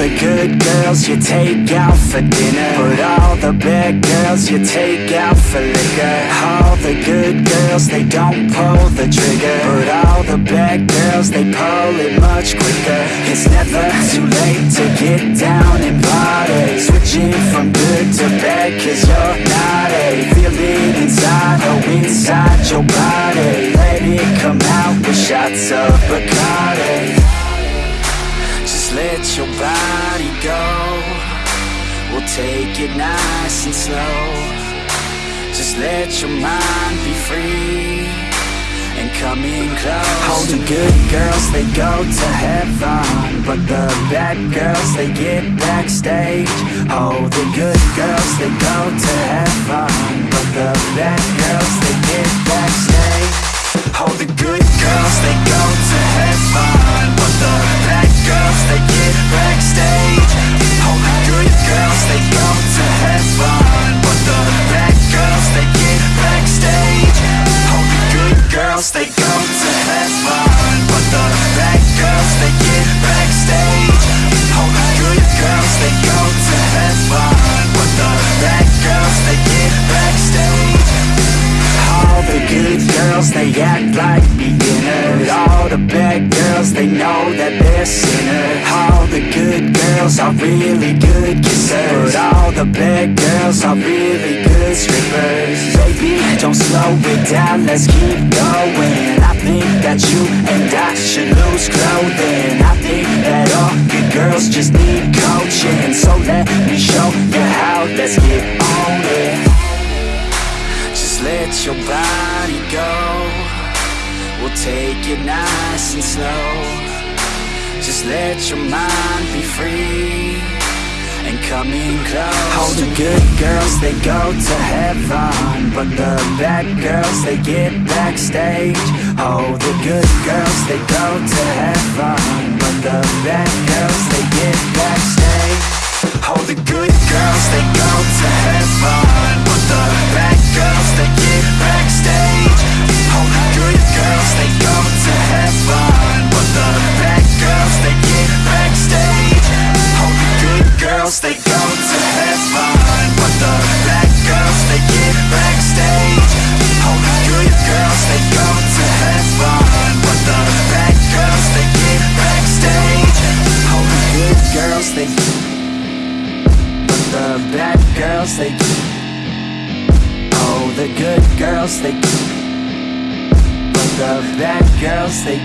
the good girls you take out for dinner. But all the bad girls you take out for liquor. All the good girls, they don't pull the trigger. But all the bad girls, they pull it much quicker. It's never too late to get down and party. Switching from good to bad cause you're not a Feeling inside, oh inside your body. Let it come out with shots of Bacardi your body go. We'll take it nice and slow. Just let your mind be free And come in close. All the good girls, they go to heaven But the bad girls, they get backstage. Oh, the good girls, they go to heaven But the bad girls, they get backstage. Oh, the good girls, they they go to heaven But the bad girls, they get backstage. Oh, the good girls, they go to heaven But the bad girls, they get backstage. All the good girls, they act like beginners. All the bad girls, they know that they're sinners. All the good girls are really good kissers. All the bad girls are really good strippers. Baby, don't slow it down, let's keep going that you and I should lose clothing. I think that all good girls just need coaching. So let me show you how, let's get on it. Just let your body go. We'll take it nice and slow. Just let your mind be free And come in close All the good girls, they go to heaven. But the bad girls, they get backstage. Oh, the good girls, they go to heaven. But the bad girls, they get backstage. Oh, the good girls, they go to heaven girls, they go to heaven But the bad girls, they get backstage. Oh, the good girls, they go to heaven But the bad girls, they get backstage. Oh, the good girls, they but the bad girls, they Oh, the good girls, they But the bad girls, they